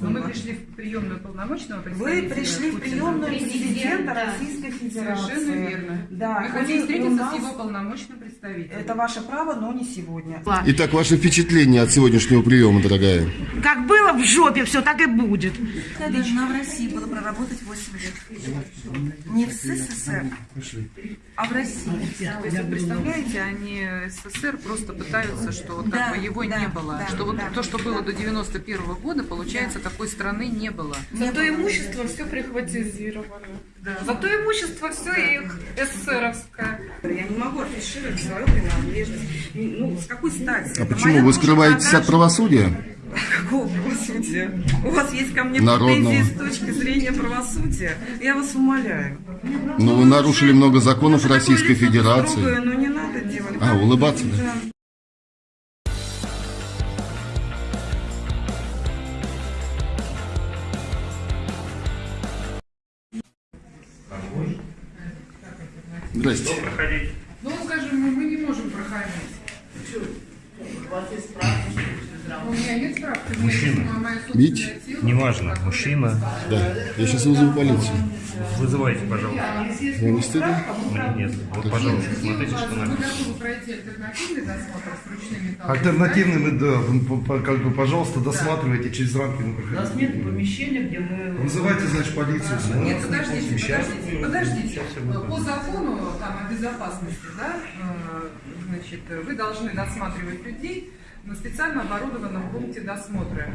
Но Мы пришли в приемную полномочного Вы пришли в приемную Президента. Российской Федерации. Совершенно верно. Да, Мы и хотим у встретиться нас- с его полномочным представителем. Это ваше право, но не сегодня. Итак, ваше впечатление от сегодняшнего приема, дорогая? Как было в жопе, все так и будет. Я должна в России была проработать 8 лет. Не в СССР, а в России. То есть, вы представляете, они СССР просто пытаются, что вот как Да, бы его да, не было. да, что вот да, то, что да. было до 91 года, получается, такой страны не было. Зато имущество все прихватизировано. Зато имущество все их СССРовское. Я не могу афишировать свою принадлежность. Ну, с какой стати? А Это почему? Вы скрываетесь от правосудия? Какого правосудия? У вас есть ко мне Народного. претензии с точки зрения правосудия? Я вас умоляю. Но вы нарушили много законов Такое Российской Федерации. строгое, но не надо делать. А, улыбаться, да? Да. Здрасте. Ну, скажем, мы, мы не можем проходить. У меня нет справки. Мужчина. Тело, Неважно, мужчина. Да. Я сейчас вызову полицию. Вызывайте, пожалуйста. Вам не стыдно? Мне нет. Вот, пожалуйста, смотрите, что металлами? Альтернативными, да, как бы, пожалуйста, досматривайте через рамки. У нас нет помещения, где мы... Вызывайте, значит, полицию. сюда. Нет, подождите, подождите, подождите. По закону там, о безопасности, да, э, значит, вы должны досматривать людей на специально оборудованном пункте досмотра.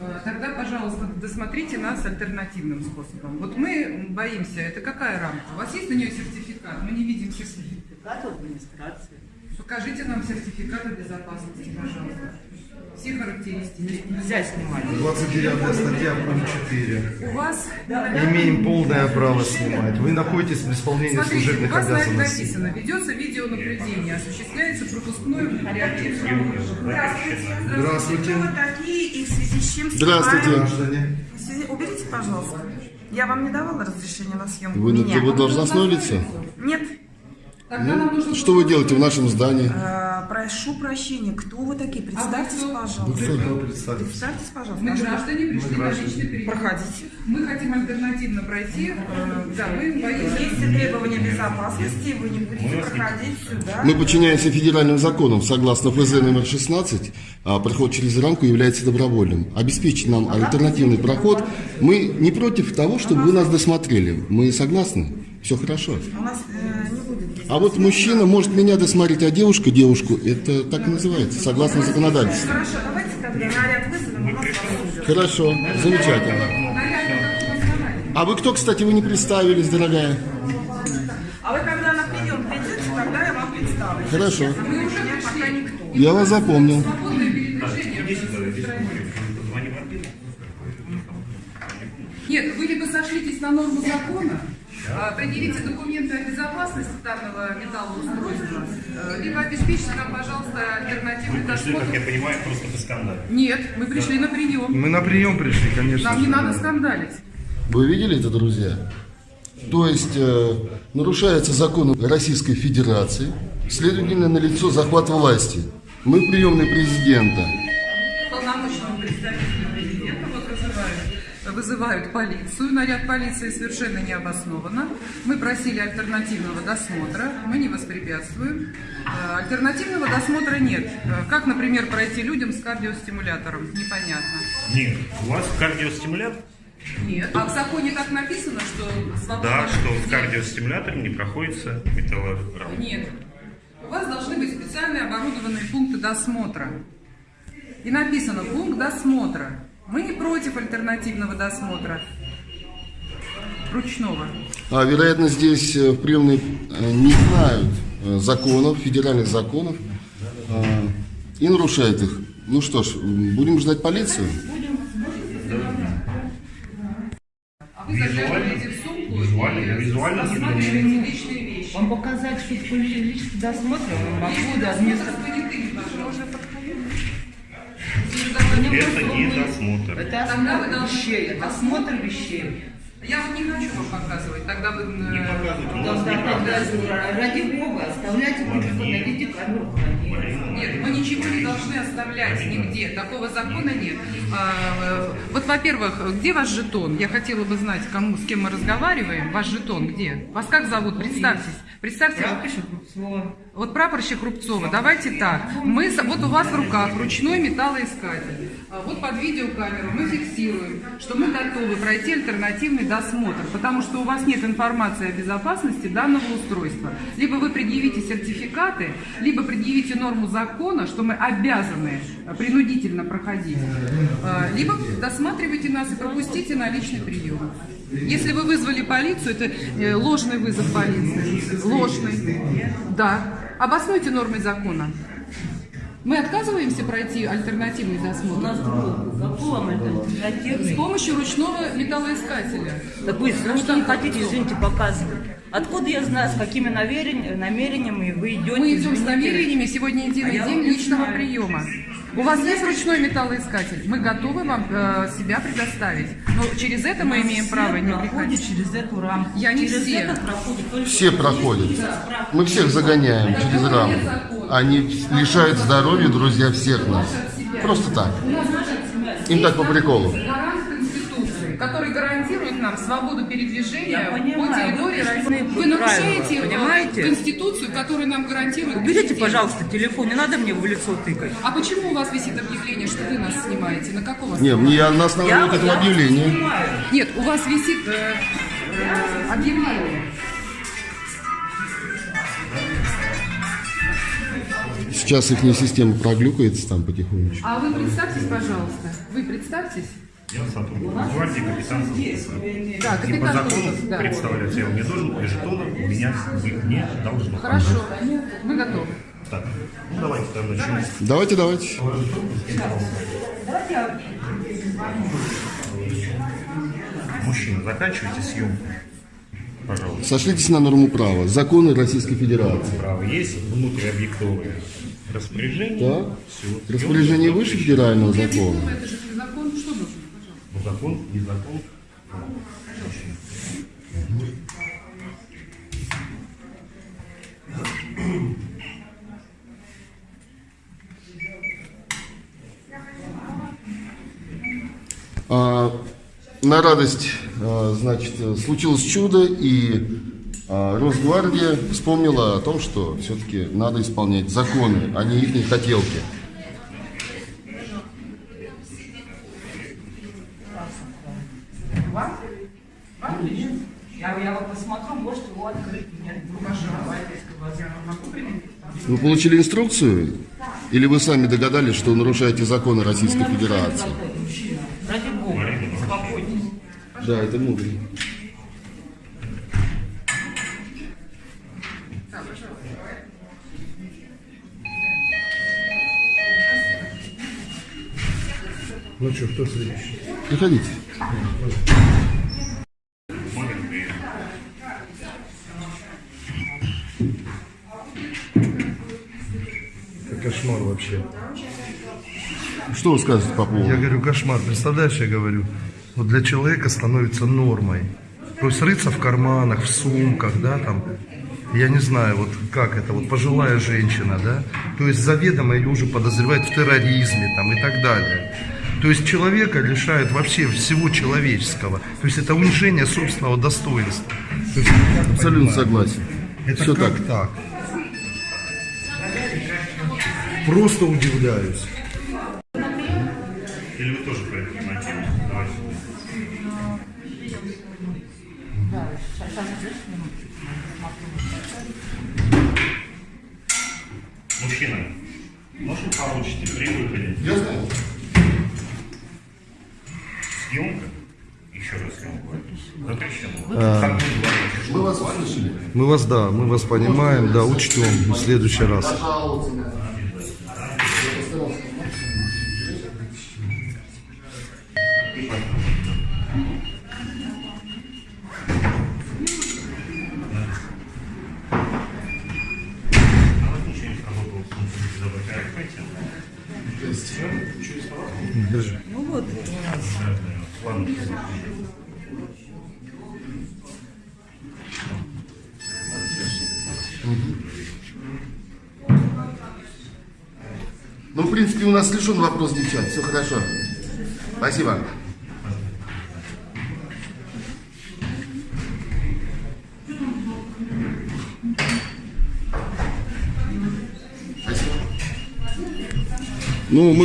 Э, Тогда, пожалуйста, досмотрите нас альтернативным способом. Вот мы боимся, это какая рамка? У вас есть на нее сертификат? Мы не видим сертификат. Сертификат администрации. Покажите нам сертификат о безопасности, пожалуйста. Все характеристики. Нельзя снимать. 29 статья, пункт 4. У вас Имеем полное право снимать. Вы находитесь в исполнении Смотрите, у служебных вас на это обязанностей. написано, ведется видеонаблюдение, осуществляется пропускное реагирование. Здравствуйте. Здравствуйте. Кто вы такие и в связи с чем Здравствуйте. Граждане. Связи- Уберите, пожалуйста. Я вам не давала разрешения на съемку Вы меня. вы должностное лицо? Нет. Тогда нам нужно... Что вы делаете в нашем здании? Прошу прощения. Кто вы такие? Представьтесь, кто? пожалуйста. Кто представится? Представьтесь, пожалуйста. Мы граждане пришли на личный прием. Проходите. Мы хотим альтернативно пройти. э, Да, мы боимся. Есть требования безопасности, вы не будете проходить сюда. Мы подчиняемся федеральным законам. Согласно ФЗ номер 16, а, проход через рамку является добровольным. Обеспечить нам альтернативный проход. Мы не против того, чтобы вы нас досмотрели. Мы согласны? Все хорошо. У нас э, не будет. А вот мужчина может меня досмотреть, а девушка девушку. Это так и называется, согласно законодательству. Хорошо, давайте тогда наряд вызовем, у нас вас Хорошо, замечательно. А вы кто, кстати, вы не представились, дорогая? А вы когда на прием придете, тогда я вам представлю. Хорошо. Мы уже пока никто. Я вас запомнил. Нет, вы либо сошлитесь на норму закона, а, предъявите документы о безопасности данного металлоустройства, э, либо обеспечьте нам, пожалуйста, альтернативный Пришли, как я досмотр. понимаю, просто по скандалу. Нет, мы пришли на прием. Мы на прием пришли, конечно. Нам не надо скандалить. Вы видели это, друзья? То есть э, нарушается закон Российской Федерации, следовательно, налицо захват власти. Мы в приемной президента. Вызывают, полицию. Наряд полиции совершенно необоснованно. Мы просили альтернативного досмотра. Мы не воспрепятствуем. Э, Альтернативного досмотра нет. Э, Как, например, пройти людям с кардиостимулятором? Непонятно. Нет, у вас кардиостимулятор? Нет. А в законе так написано, что свободно... Да, что в кардиостимуляторе не проходится металлограмм. Нет. У вас должны быть специальные оборудованные пункты досмотра. И написано пункт досмотра. Мы не против альтернативного досмотра. Ручного. А, вероятно, здесь э, в приемной э, не знают э, законов, федеральных законов, э, и нарушают их. Ну что ж, будем ждать полицию. А вы заглядываете в сумку Визуально, визуально личные вещи. Вам показать, что это личный досмотр? Могу, да, вместо... пожалуйста. Это не досмотр. Это осмотр вещей, осмотр вещей. Я вот не хочу вам показывать. Тогда вы... э, Не показывайте, Да, да, ради бога, оставляйте телефон, найдите нет, мы ничего не должны оставлять нигде. Такого закона нет. А, э, вот, во-первых, где ваш жетон? Я хотела бы знать, кому, с кем мы разговариваем. Ваш жетон где? Вас как зовут? Представьтесь. Представьте. Вот прапорщик Рубцова, давайте так. Мы, вот у вас в руках ручной металлоискатель. А Вот под видеокамеру мы фиксируем, что мы готовы пройти альтернативный досмотр, потому что у вас нет информации о безопасности данного устройства. Либо вы предъявите сертификаты, либо предъявите норму закона, что мы обязаны принудительно проходить, А, либо досматривайте нас и пропустите на личный прием. Если вы вызвали полицию, это э, ложный вызов полиции. Ложный. Да. Обоснуйте нормой закона. Мы отказываемся пройти альтернативный досмотр с помощью ручного металлоискателя. Так вы что не хотите, извините, показывать. Откуда я знаю, с какими намерен- намерениями вы идете? Мы идем с намерениями сегодня единый А день личного знаю. приема. У вас есть ручной металлоискатель? Мы готовы вам э, себя предоставить. Но через это мы имеем Все право не приходить. через эту рамку. Я не через все. это проходит Все проходят. Мы всех загоняем через рамку. Они лишают здоровья, друзья, всех нас. Просто так. Им так по приколу. Гарант Конституции, который гарантирует нам свободу передвижения Я по понимаю, территории вы России. Вы нарушаете понимаете? Конституцию, которая нам гарантирует Уберите, пожалуйста, телефон, не надо мне в лицо тыкать. А почему у вас висит объявление, что вы нас снимаете? На каком Не, основании? мне на основании вот этого я объявления. понимаю. Нет, у вас висит э, э, объявление. Сейчас их система проглюкается там потихонечку. А вы представьтесь, пожалуйста. Вы представьтесь. Я сотрудник гвардии, капитан. Да, И по капитан закону да. представляться я вам не должен, и жетона у меня быть не должно. Хорошо, мы готовы. Так, ну давайте тогда начнем. Давайте, давайте. Мужчина, заканчивайте съемку. Пожалуйста. Сошлитесь на норму права. Законы Российской Федерации. Право есть внутриобъектовые распоряжения. Да? Все. Распоряжение выше федерального закона. Это же закон, что нужно? Пожалуйста. Закон, не закон. А, на радость, значит, случилось чудо, и а, Росгвардия вспомнила о том, что все-таки надо исполнять законы, а не их хотелки. Я, я вот посмотрю, может его открыть. Нет, Вы получили инструкцию? Или вы сами догадались, что нарушаете законы Российской Федерации? Да, это мудро. Ну что, кто следующий? Приходите. Это кошмар вообще. Что вы скажете по поводу? Я говорю, кошмар. Представляешь, я говорю, вот для человека становится нормой. То есть рыться в карманах, в сумках, да, там, я не знаю, вот как это, вот пожилая женщина, да, то есть заведомо ее уже подозревают в терроризме, там, и так далее. То есть человека лишают вообще всего человеческого. То есть это унижение собственного достоинства. То есть, Абсолютно согласен. это Все как так. так? Просто удивляюсь. Или вы тоже Мужчина, может получите при выходе? Я знаю. Съемка? Еще раз съемку. Запрещено. Мы вас услышали. Мы вас, да, мы вас понимаем, да, учтем в следующий раз. А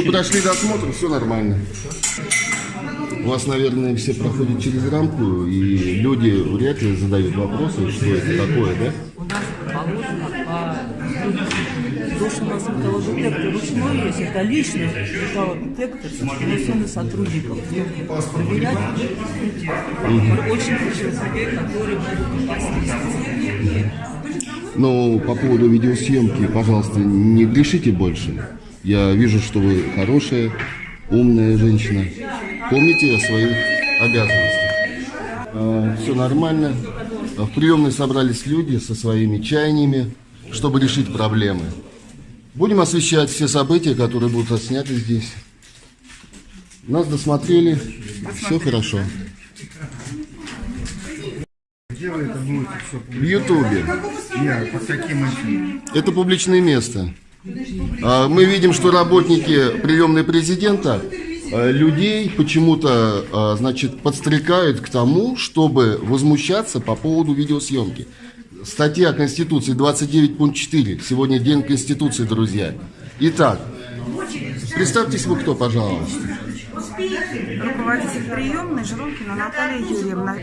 Ну, мы прошли досмотр, все нормально. У вас, наверное, все проходят через рамку, и люди вряд ли задают вопросы, что это такое, да? У нас положено по то, что у нас металлодетектор ручной есть, это личный металлодетектор, принесенный сотрудникам. Проверять Мы очень хотим людей, которые могут попасть в. Но по поводу видеосъемки, пожалуйста, не грешите больше. Я вижу, что вы хорошая, умная женщина. Помните о своих обязанностях. все нормально. В приемной собрались люди со своими чаяниями, чтобы решить проблемы. Будем освещать все события, которые будут отсняты здесь. Нас досмотрели, все хорошо. Где вы это будете все В Ютубе. Нет, под каким? Это публичное место. А, Мы видим, что работники приемной президента а, людей почему-то, а, значит, подстрекают к тому, чтобы возмущаться по поводу видеосъемки. Статья Конституции 29.4. Сегодня День Конституции, друзья. Итак, представьтесь вы кто, пожалуйста. Руководитель приемной Жиронкина Наталья Юрьевна.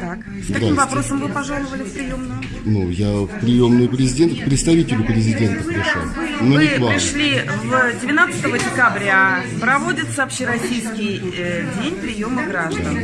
Так, с каким вопросом вы пожаловали в приемную? Ну, я в приемную президента, к представителю президента пришел. Но Вы не к вам. пришли в 12 декабря, проводится общероссийский э, день приема граждан.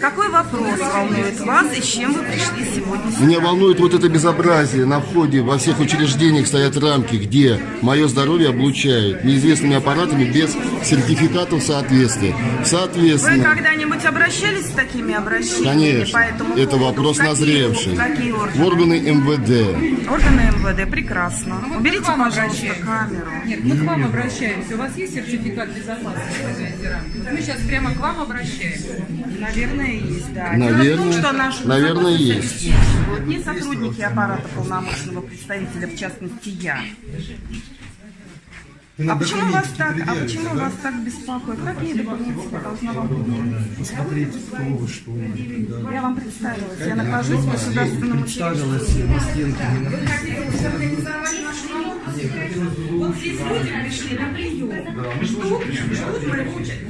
Какой вопрос волнует вас и с чем вы пришли сегодня сюда? Меня волнует вот это безобразие. На входе во всех учреждениях стоят рамки, где мое здоровье облучают неизвестными аппаратами без сертификатов соответствия. Вы Соответственно, когда-нибудь обращались с такими обращениями? конечно, по этому это поводу? вопрос какие- назревший. Какие В органы? органы МВД. Органы МВД, прекрасно. Ну, вот Уберите, пожалуйста, обращаемся. камеру. Нет, мы к вам обращаемся. У вас есть сертификат безопасности? Вот мы сейчас прямо к вам обращаемся. Наверное, есть, да. Наверное, том, что наш наверное, есть. обеспечивает Не сотрудники аппарата полномочного представителя, в частности, я. А почему вас так, а почему вас так беспокоит? Какие документы я должна вам предъявить? Посмотрите, кто вы, что вы. Да. Я вам представилась. Я нахожусь в государственном учреждении. Представилась на стенке. Вот здесь люди пришли на прием. Ждут, ждут моего очередь,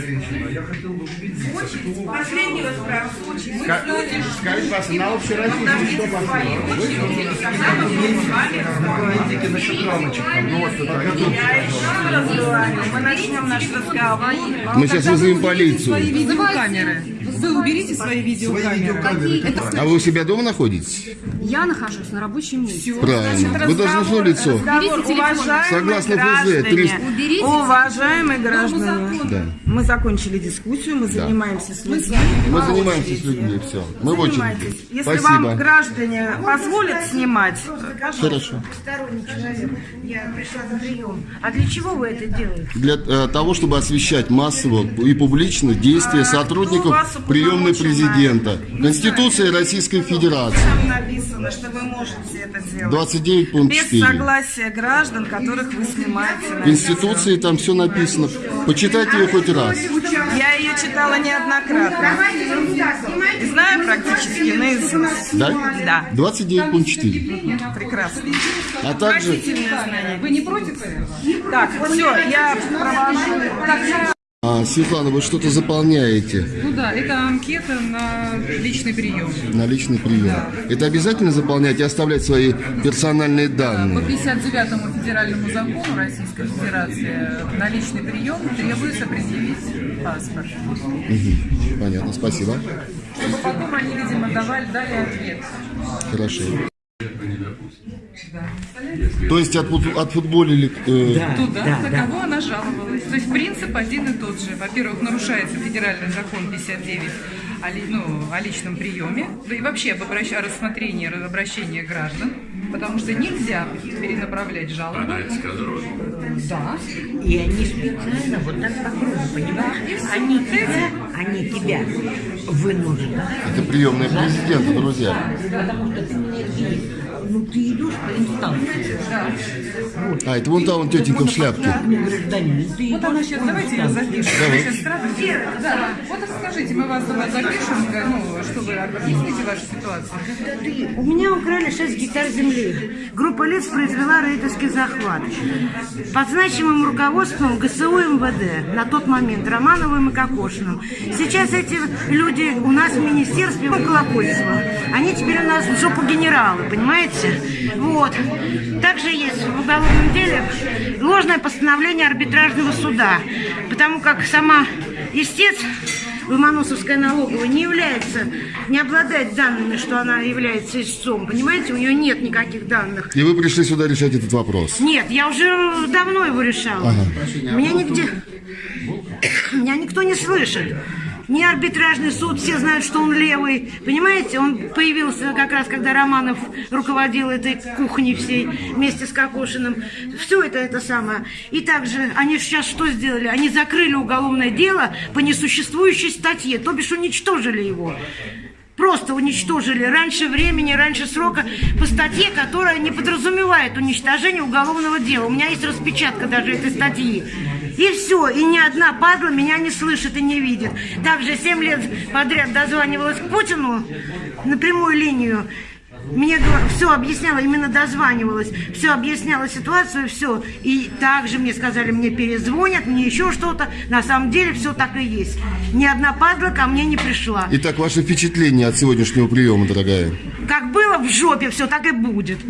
Женщина, я хотел бы увидеть, Очередь. Последний раз раз очередь. Мы люди Скажите, вас на общероссийский что своей очереди, когда мы будем с вами разговаривать. Говорите насчет рамочек. Мы начнем наш разговор. Мы сейчас вызовем полицию. Свои видеокамеры. Вы уберите свои видеокамеры. А вы у себя дома находитесь? Я нахожусь на рабочем месте. Правильно. Вы должны знать лицо. Разговор, уважаемые Согласно ФЗ, граждане, 300. Уберите уважаемые граждане, Да. мы закончили дискуссию, мы занимаемся с людьми. Мы занимаемся с людьми, все. Мы в очереди. Если Спасибо. вам граждане позволят снимать, пожалуйста. Хорошо. Сторонний человек, я пришла на прием. А для чего вы это делаете? Для э, того, чтобы освещать массово и публично действия А, сотрудников приемной президента. это? Конституция Российской Федерации. Там написано, что вы можете это делать. 29 пункт Без 4. согласия граждан, которых вы снимаете. на В Конституции там все написано. Почитайте ее хоть раз. Я ее читала неоднократно. И знаю практически наизусть. Да? Да. 29 пункт 4. Прекрасно. А также. Вы не против этого? Так, все, я провожу. А, Светлана, вы что-то заполняете Ну да, это анкета на личный прием. на личный прием. Это обязательно заполнять и оставлять свои персональные По данные. 59 федеральному закону Российской Федерации на личный прием требуется предъявить паспорт. Мгм. Понятно, спасибо. Чтобы потом они, видимо, давали, дали ответ. Хорошо. То есть от, фут- отфутболили э, Туда, на кого она жаловалась. То есть принцип один и тот же. Во-первых, нарушается федеральный закон 59 о, ли- ну, о личном приеме, да и вообще об обращ- о рассмотрении обращения граждан, потому что нельзя перенаправлять жалобы. Да. И они специально вот так по кругу, понимаешь? Они тебя, они тебя вынуждают. это приемная президента, друзья. Потому что ты меня видишь. Ну, ты идешь по инстанции. Вот. А, это вон та вон тетенька в шляпке. Вот она сейчас, давайте ее запишем. Давай. Сейчас сразу- Да, вот расскажите, мы вас запишем, ну, чтобы объясните вашу ситуацию. У меня украли 6 гектар земли. Группа лиц произвела рейдерский захват. Под значимым руководством ГСУ МВД на тот момент Романовым и Кокошиным. Сейчас эти люди у нас в министерстве Колокольцева. Они теперь у нас в жопу генералы, понимаете? Вот. Также есть в уголовном деле ложное постановление арбитражного суда. Потому как сама истец Ломоносовская налоговая не является, не обладает данными, что она является истцом. Понимаете, у нее нет никаких данных. И вы пришли сюда решать этот вопрос. Нет, я уже давно его решала. Меня нигде... Меня никто не слышит. Ни арбитражный суд, все знают, что он левый. Понимаете, он появился как раз, когда Романов руководил этой кухней всей вместе с Кокошиным. Все это это самое. И также они сейчас что сделали? Они закрыли уголовное дело по несуществующей статье, то бишь уничтожили его. Просто уничтожили раньше времени, раньше срока по статье, которая не подразумевает уничтожение уголовного дела. У меня есть распечатка даже этой статьи. И все, и ни одна падла меня не слышит и не видит. Также 7 лет подряд дозванивалась к Путину на прямую линию. Мне все объясняла, именно дозванивалась, все объясняла ситуацию, все. И также мне сказали, мне перезвонят, мне еще что-то. На самом деле все так и есть. Ни одна падла ко мне не пришла. Итак, ваше впечатление от сегодняшнего приема, дорогая? Как было в жопе, все так и будет.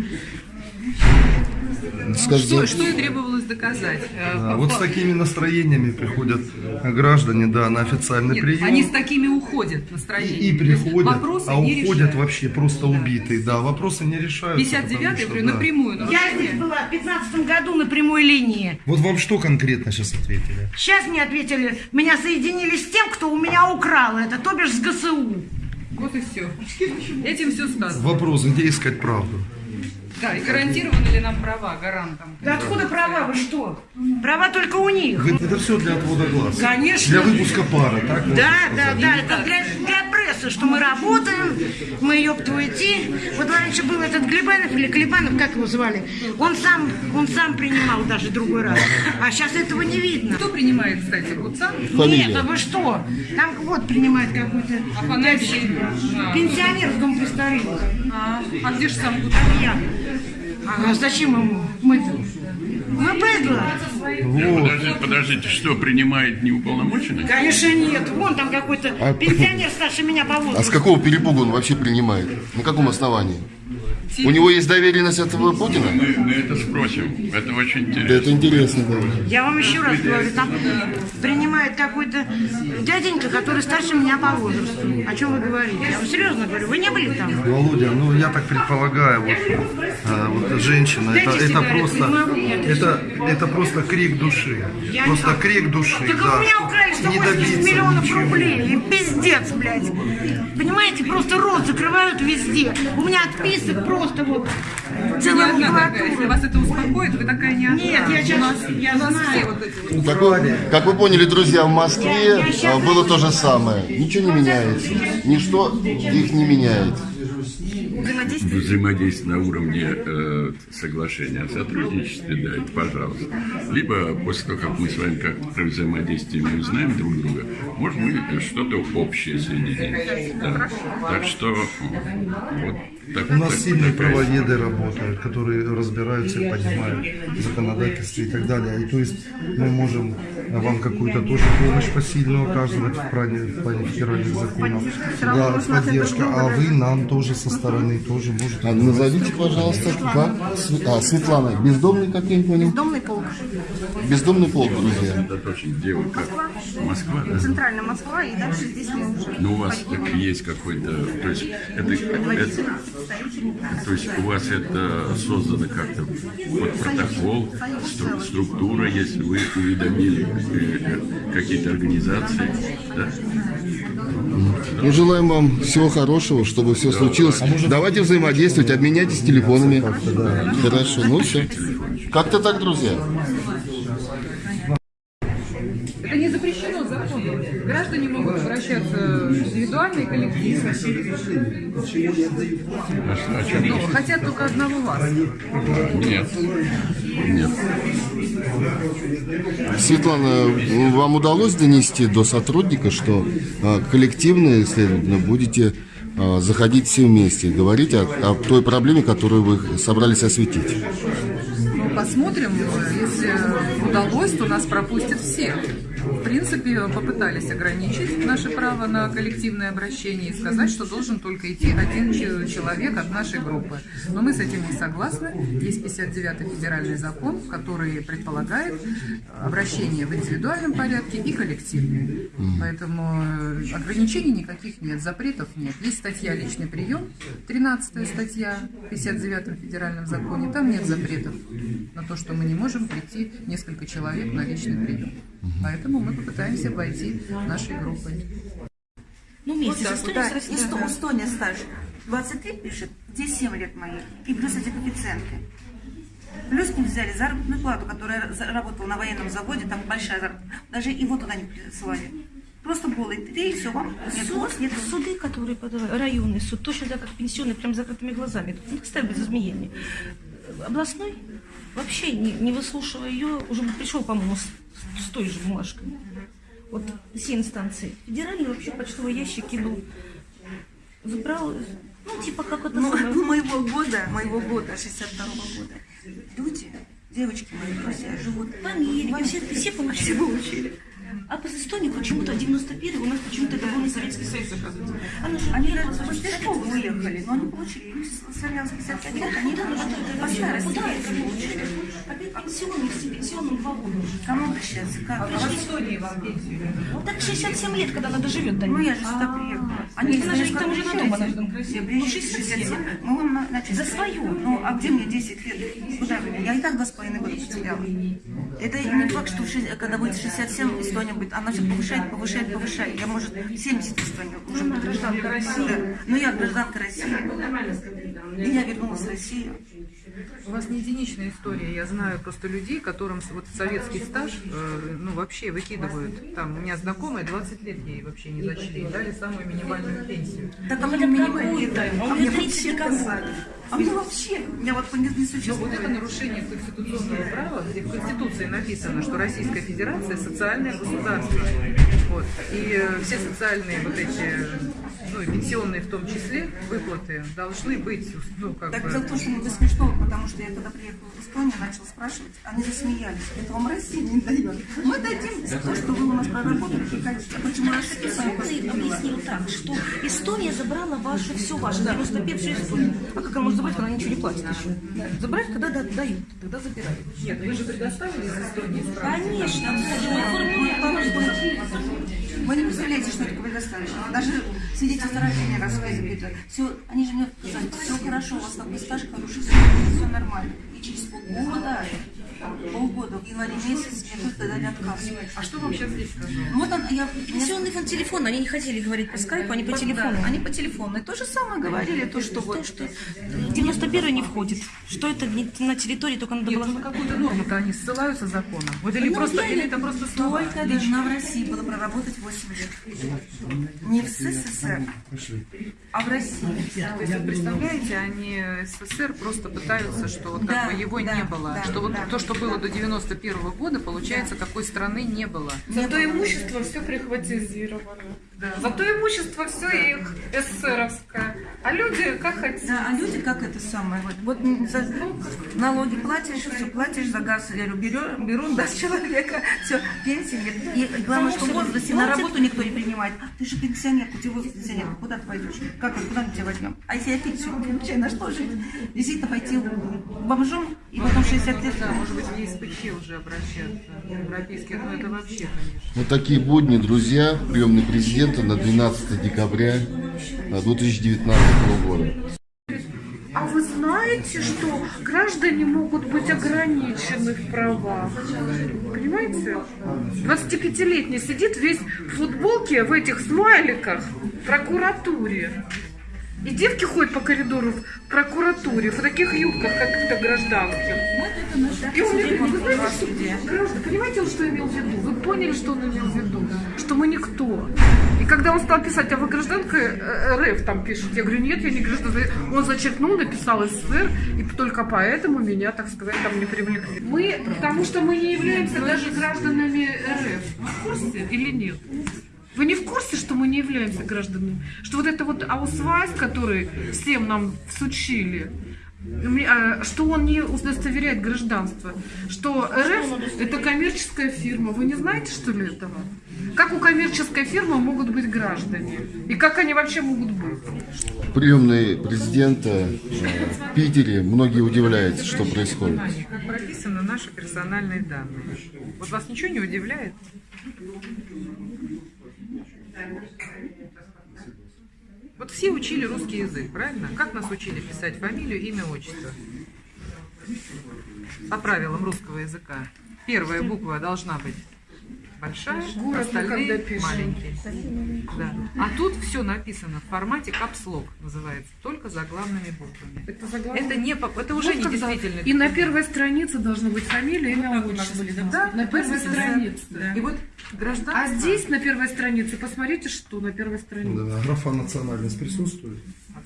Скажите, Что, что и требовалось доказать. Э, Да, вот с такими настроениями приходят граждане, да, на официальный Нет, прием. они с такими уходят И, настроением. и приходят, Вопросы а не уходят решают. вообще просто убитые. Да, вопросы не решаются. 59-й, потому что, говорю, да. напрямую Я здесь была в 15 году на прямой линии. Вот вам что конкретно сейчас ответили? Сейчас мне ответили, меня соединили с тем, кто у меня украл это, то бишь с ГСУ. Вот и все. Этим все сказано. Вопрос, где искать правду? Да, и гарантированы ли нам права гарантом? Да откуда права, вы что? Права только у них. Это все для отвода глаз. Конечно. Для выпуска пары, так? Да, да, да, это для, для прессы, что мы работаем, мы твою идти. Вот раньше был этот Глебанов или Клебанов, как его звали, он сам, он сам принимал даже другой раз. А сейчас этого не видно. Кто принимает, кстати, Гуцан? Фамилия. Нет, а вы что? Там вот принимает какой-то. А, пенсионер в дом престарелых. а, а где же сам А Гуцан? я. А зачем ему? Мы-то? Мы быдло. Подождите, подождите, что, принимает неуполномоченный? Конечно нет. Вон там какой-то А- пенсионер старше меня по а с возрасту. какого перепугу он вообще принимает? На каком основании? У него есть доверенность от Путина? Мы, мы это спросим. Это очень интересно. это интересно, да. Я вам еще раз говорю, там принимает какой-то дяденька, который старше меня по возрасту. О чем вы говорите? Я вам серьезно говорю, вы не были там? Володя, ну я так предполагаю, вот, а, вот женщина, это, Дайте это просто, могу, это, это просто крик души, Я просто не- крик души, Так да, у меня украли не 180 добиться миллионов ничего. рублей. И пиздец, блядь. Понимаете, просто рот закрывают везде. У меня отписок просто вот Вы целая макулатура. вас это успокоит, вы такая не одна. Нет, я сейчас- у нас, я знаю. вот эти вот. Как вы, как вы поняли, друзья, в Москве Я- я а, было то же самое. Ничего не меняется. Ничто их не меняет. Взаимодействие. Взаимодействие на уровне э, соглашения о сотрудничестве, да, это пожалуйста. Либо после того, как мы с вами как про взаимодействие мы узнаем друг друга, может мы что-то общее соединим. Да. Так что вот так, У нас так- сильные такая правоведы работают, которые разбираются и понимают законодательство и так далее. И то есть мы можем вам какую-то тоже помощь посильную оказывать в плане, в плане федеральных законов. Да, поддержка. А вы нам тоже со стороны тоже можете. А назовите, пожалуйста, как? А, Светлана, бездомный, как я понял? Домный полк. Бездомный полк, друзья. Где вы как? Москва, да? Центральная Москва, и дальше здесь мы уже. Ну, у вас так есть какой-то, то есть это, это- то есть у вас это создано как-то под протокол, стру- структура, если вы уведомили э, какие-то организации, да? Ну, желаем вам всего хорошего, чтобы все случилось. Давайте взаимодействовать, обменяйтесь телефонами. Хорошо, ну все. Как-то так, друзья. Это не запрещено законом. Граждане могут обращаться индивидуально и коллективно. А что, Но речь? хотят только одного вас. Нет. Нет. Светлана, вам удалось донести до сотрудника, что а, коллективно, следовательно, будете а, заходить все вместе и говорить о, о той проблеме, которую вы собрались осветить? Ну, посмотрим. Если удалось, то нас пропустят всех. В принципе, попытались ограничить наше право на коллективное обращение и сказать, что должен только идти один че- человек от нашей группы. Но мы с этим не согласны. Есть 59-й федеральный закон, который предполагает обращение в индивидуальном порядке и коллективное. Поэтому э, ограничений никаких нет, запретов нет. Есть статья «Личный прием», 13 статья в 59-м федеральном законе. Там нет запретов на то, что мы не можем прийти несколько человек на личный прием. Поэтому мы попытаемся войти нашей группой. Ну, месяц. Вот вот, да. Эсто- Эстония стаж 23 пишет, здесь 7 лет моих. И плюс эти коэффициенты. Плюс мы взяли заработную плату, которая работала на военном заводе, там большая заработная. Даже его туда не присылали. Просто голый ты, и все, вам нет Суд, гос, нет суды, которые подавали, районный суд, точно так, как пенсионный, прям с закрытыми глазами. Тут не ставят изменения. Областной, вообще не, не выслушивая ее, уже пришел, по-моему, с, той же бумажкой. Вот все инстанции. Федеральный вообще почтовый ящик кинул. Забрал, ну, типа, как это Ну, самое. моего года, моего года, 62 года, люди, девочки мои друзья, живут В Америке, все, все получили. Все получили. А по Эстонии почему-то 91 у нас почему-то это был не Советский Союз, оказывается. Она же Они даже школы выехали, но они получили. Им славянс 55 лет, они нужно? большая Куда Россия. это получили? Опять пенсионный, все пенсионным два года уже. Кому обращаться? Как? А в Эстонии вам пенсию? Так 67 лет, когда она доживет до Ну, них. я же сюда приехала. Они там уже же там Я красивая. Ну, приехала 67. 67. Мы вам на- начали. За свою. Ну, а где мне 10 лет? Куда вы? Я и так два с половиной года потеряла. Это не факт, что когда будет 67, Эстония будет. Она все повышает, повышает, повышает. Я, может, 70 Эстония уже гражданка России. Ну, я гражданка России. И я вернулась в Россию. У вас не единичная история. Я знаю просто людей, которым вот советский стаж, э, ну, вообще выкидывают. Там, у меня знакомая 20 лет ей вообще не зачли. Дали самую минимальную пенсию. А Ну, мне это дали. А А у мне меня вообще 30 казали. А мне вообще, я вот не, не Но вот существует. это нарушение конституционного права, где в Конституции написано, что Российская Федерация социальное государство. Вот. И э, все социальные вот эти, ну и пенсионные в том числе, выплаты должны быть, ну как Так бы... дело в том, что мне смешно, потому что я когда приехала в Эстонию, начала спрашивать, они засмеялись. Это вам Россия не дает. Мы дадим за то, что вы у нас проработали. А почему Россия сами Ты объяснил так, что Эстония забрала ваше, все ваше, 95 все Эстонии. А как она может забрать, когда она ничего не платит еще? Забрать, когда да- дают, тогда забирают. Нет, вы же предоставили из Эстонии? Конечно, Вы не представляете, что такое предоставить. Даже свидетельство рождения рассказы запитывают. Все, они же мне сказали, все хорошо, у вас такой стаж хороший, все нормально. И через полгода, полгода, в январе месяц мне только дали отказ. А что вам сейчас здесь сказали? Вот он, я... Пенсионный фонд телефона, они не хотели говорить по скайпу, они по телефону. Да, они по телефону. И то же самое говорили, то, что вот... То, что 91 не входит. Что это на территории, только надо Нет, было... ну на какую-то норму-то они ссылаются законом? Вот или Ну, просто, или это просто слова? Только должна в России была проработать 8 лет. Не в СССР, а в России. То есть, представляете, они СССР просто пытаются, что вот как Да, бы его да, не было. да, что вот да. то, что было до 91 года, получается, такой страны не было. Зато имущество все прихватизировано. Зато имущество все их СССРовское. А люди как хотят. Да, а люди как это самое, вот, вот за налоги платишь, все платишь, за газ я говорю, беру, беру да, с человека, все, пенсии нет. И главное, что в возрасте на работу никто не принимает. Ты же пенсионер, у тебя возраст пенсионер, куда ты пойдешь? Как, куда мы тебя возьмем? А если я пенсию получаю, на что жить? Действительно пойти бомжом и потом 60 лет. Да, может быть, в ЕСПЧ уже обращаться, европейских, но это вообще, конечно. Вот такие будни, друзья, приемный президента на 12 декабря э, 2019 года. А вы знаете, что граждане могут быть ограничены в правах? Понимаете? 25-летний сидит весь в футболке в этих смайликах в прокуратуре. И девки ходят по коридору в прокуратуре в таких юбках, каких-то гражданских. И он говорит, вы знаете, что, понимаете, он что имел в виду? Вы поняли, что он имел в виду? Что мы никто. И когда он стал писать, а вы гражданка э, РФ там пишет, я говорю, нет, я не гражданка. Он зачеркнул, написал СССР, и только поэтому меня, так сказать, там не привлекли. Мы, потому что мы не являемся даже гражданами РФ. Вы в курсе или нет? Вы не в курсе, что мы не являемся гражданами? Что вот это вот аусвайс, который всем нам всучили, а, что он не удостоверяет гражданство, что РФ это коммерческая фирма. Вы не знаете, что ли, этого? Как у коммерческой фирмы могут быть граждане? И как они вообще могут быть? Приемный президента э, в Питере, многие удивляются, что происходит. Как прописаны наши персональные данные. Вот вас ничего не удивляет? Вот все учили русский язык, правильно? Как нас учили писать фамилию, имя, отчество? По правилам русского языка. Первая буква должна быть большая, Город мы остальные маленькие. Да. А тут все написано в формате капслог называется, только заглавными буквами. Это, заглавные- Это не это уже Вот не действительно. И на первой странице должна быть фамилия, имя, отчество. Да, на первой да. странице. И вот гражданство. А здесь на первой странице, посмотрите, что на первой странице. Да, а графа национальность присутствует?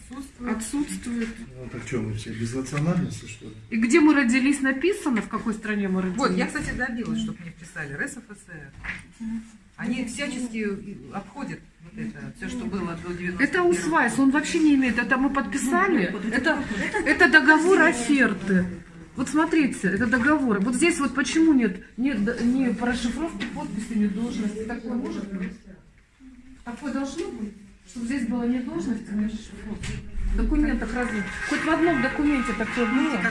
Отсутствует. Отсутствует. Ну, так что, мы все без национальности, что ли? И где мы родились, написано, в какой стране мы родились. Вот, я, кстати, добилась, чтобы мне писали РСФСР. Они всячески обходят вот это, все, что было до 90 Это Усвайс, он вообще не имеет. Это мы подписали. Это, это договор оферты. Вот смотрите, это договор. Вот здесь вот почему нет, нет д- ни по расшифровке подписи, ни должности. Такое может быть? Такое должно быть? Чтобы здесь было ни должности, ни расшифровки. В документах разве? Хоть в одном документе такое было.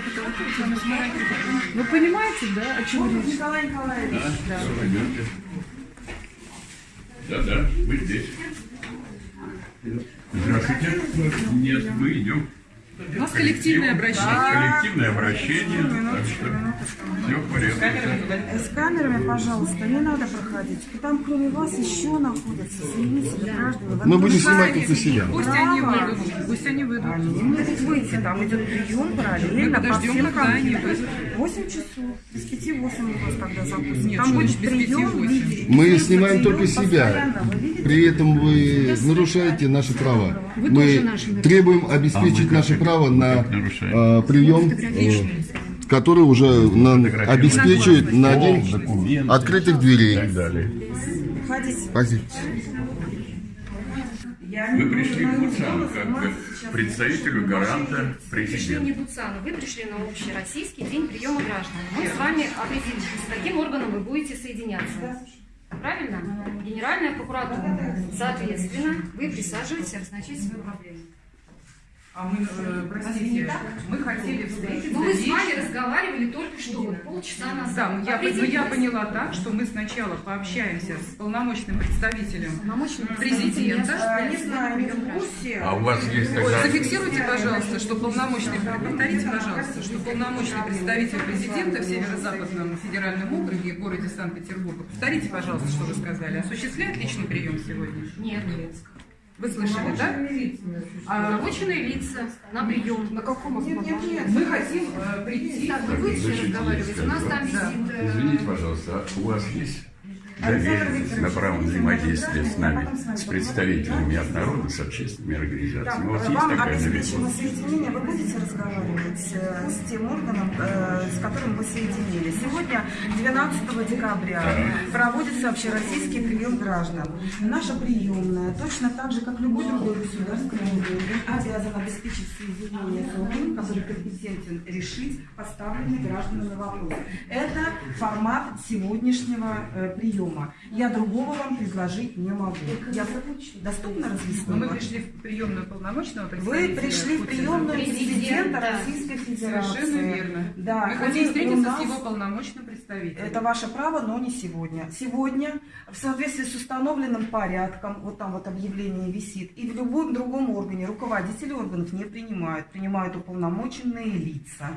Вы понимаете, да, о чем речь? Николай Николаевич. Да. Да, да, мы здесь. Здравствуйте. Нет, мы идем. У нас коллективное обращение. Коллективное обращение, так что все в порядке. С камерами, пожалуйста, не надо проходить. Там кроме вас еще находятся заявители граждан. Вы Мы будем снимать только себя. Пусть они выйдут, пусть они выйдут. Они могут выйти, там идет прием параллельно по подождем, всем компьютерам. 8 часов. Без 5 8 у вас тогда запустим. Там будет прием, Мы снимаем только себя. При этом вы нарушаете наши права. Мы наши требуем обеспечить наше право на э, прием, э, который уже нам обеспечивает на день открытых дверей. Спасибо. Вы пришли к Буцану как представителю гаранта пришли не президента. Буцану, вы пришли на общероссийский день приема граждан. Мы с вами определились, с каким органом вы будете соединяться. Правильно? Генеральная прокуратура. Соответственно, вы присаживаетесь и обозначаете свою проблему. А мы, э, простите, мы хотели встретиться Ну, мы с вами разговаривали только что, вот полчаса назад. Да, я, но я поняла так, что мы сначала пообщаемся с полномочным представителем Полномочным президента. Э, Не знаю, не в курсе. А у вас есть Ой, тогда... зафиксируйте, пожалуйста, что полномочный, повторите, пожалуйста, что полномочный представитель президента в Северо-Западном федеральном округе, городе Санкт-Петербурга, повторите, пожалуйста, что вы сказали, осуществляет личный прием сегодня? Нет. Вы слышали, да? А, Уполномоченные лица на прием. На каком основании? мы хотим э, прийти. Так, вы будете разговаривать? У нас там Да. висит... э, Извините, пожалуйста, а у вас есть доверенность на право взаимодействия с нами, с представителями от народа, с общественными организациями? У вас есть Вам такая доверенность? соединение, вы будете разговаривать э, с тем органом, э, с которым вы соединились. Сегодня, 12 декабря, проводится общероссийский прием граждан. Наша приемная, точно так же, как любой другой государственный орган, обязан обеспечить соединение с органом, который компетентен решить поставленный гражданами вопрос. Это формат сегодняшнего э, приема. Я другого вам предложить не могу. Я доступно Но мы разъяснила? пришли в приемную полномочного Вы пришли в приемную президента Российской Федерации. Совершенно верно. Да, Мы хотим встретиться нас- с его полномочным представителем. Это ваше право, но не сегодня. Сегодня, в соответствии с установленным порядком, вот там вот объявление висит, и в любом другом органе руководители органов не принимают, принимают уполномоченные лица.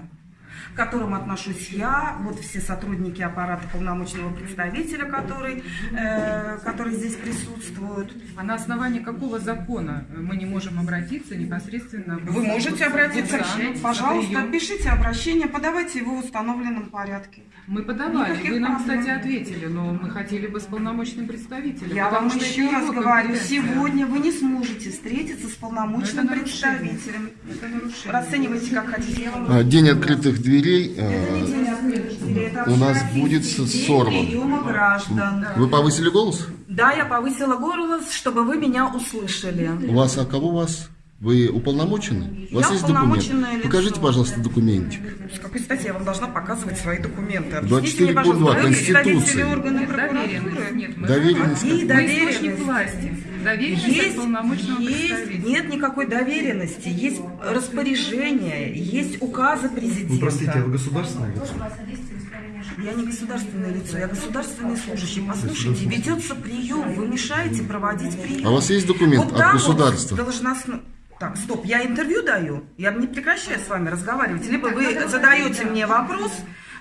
К которым отношусь я, вот все сотрудники аппарата полномочного представителя, который, э, которые здесь присутствуют. А на основании какого закона мы не можем обратиться непосредственно? в- Вы можете обратиться, в- пожалуйста, пишите обращение, подавайте его в установленном порядке. Мы подавали. Никаких Вы нам, проблем. кстати, ответили, но мы хотели бы с полномочным представителем. Я вам что еще раз говорю, сегодня вы не сможете встретиться с полномочным представителем. Расценивайте как хотите. А, День открытых дверей Это э, день открытых дверей, у нас будет сорван. приема граждан. Вы повысили голос? Да, я повысила голос, чтобы вы меня услышали. У вас, а кого у вас? Вы уполномочены? У вас Я есть документ? лицо. Покажите, пожалуйста, документик. С какой стати я вам должна показывать свои документы? 24 Объясните мне, пункт два пожалуйста, вы Конституции. органов Доверенность. прокуратуры? Нет, мы Доверенность? Мы доверенности? источник власти. Доверенность Есть, есть, нет никакой доверенности, есть распоряжение, есть указы президента. Вы простите, а вы государственное лицо? Я не государственное лицо, я государственный служащий. Послушайте, ведется прием, вы мешаете проводить прием. А у вас есть документ Вот от так вот государства? должностно- Так, стоп, я интервью даю, я не прекращаю с вами разговаривать. Либо вы задаете мне вопрос,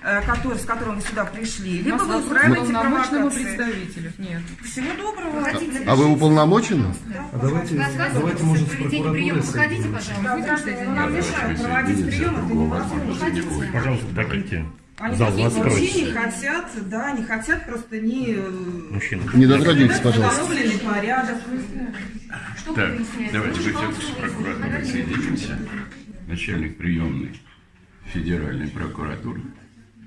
э, который, с которым вы сюда пришли, либо вы устраиваете провокации. представителю. Нет. Всего доброго. А вы уполномочены? А давайте, давайте может, с прокуратурой Выходите, пожалуйста. Нам мешают проводить прием, это невозможно. Пожалуйста, давайте. Они Зал такие вас вообще не хотят, да, не хотят просто не э, Мужчина. Не дотрагивайтесь, пожалуйста. установленный порядок. Так, давайте мы все-таки с прокуратурой соединимся. Начальник приемной Федеральной прокуратуры,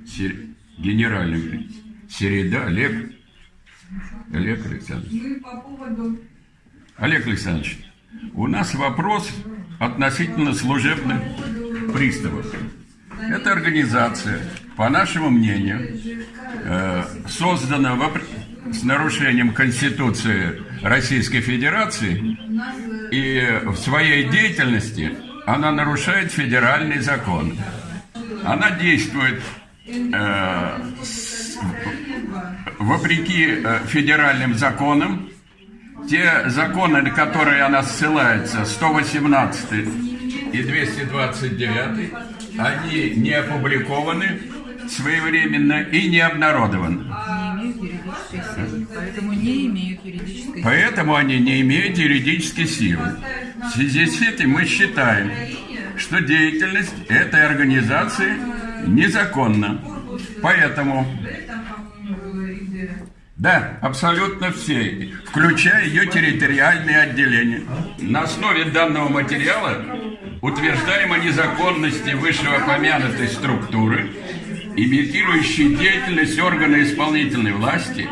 Сер- генеральный Середа Олег, Олег Александрович. Олег Александрович, у нас вопрос относительно служебных приставов. Эта организация, по нашему мнению, э, создана с нарушением Конституции Российской Федерации, и в своей деятельности она нарушает федеральный закон. Она действует э, с- вопреки э, федеральным законам. Те законы, на которые она ссылается, 118 и 229, они не опубликованы своевременно и не обнародованы. Поэтому не имеют юридической силы. Поэтому они не имеют юридической силы. В связи с этим мы считаем, что деятельность этой организации незаконна. Поэтому, да, абсолютно все, включая ее территориальные отделения. На основе данного материала утверждаем о незаконности вышеупомянутой структуры, имитирующей деятельность органа исполнительной власти,